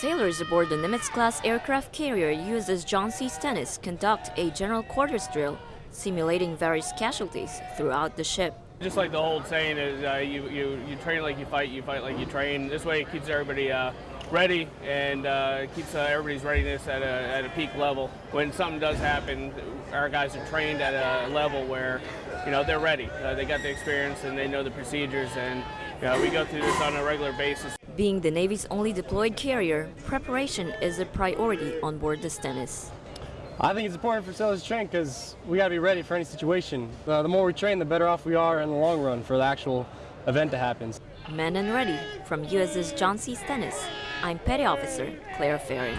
Sailors aboard the Nimitz-class aircraft carrier USS John C. Stennis conduct a general quarters drill, simulating various casualties throughout the ship. Just like the old saying is, uh, you, you, you train like you fight, you fight like you train. This way it keeps everybody uh, ready and uh, keeps uh, everybody's readiness at a, at a peak level. When something does happen, our guys are trained at a level where, you know, they're ready. Uh, they got the experience and they know the procedures and you know, we go through this on a regular basis. Being the Navy's only deployed carrier, preparation is a priority on board the Stennis. I think it's important for sailors to train because we got to be ready for any situation. Uh, the more we train, the better off we are in the long run for the actual event that happens. Men and ready from USS John C. Stennis. I'm Petty Officer Claire Ferry.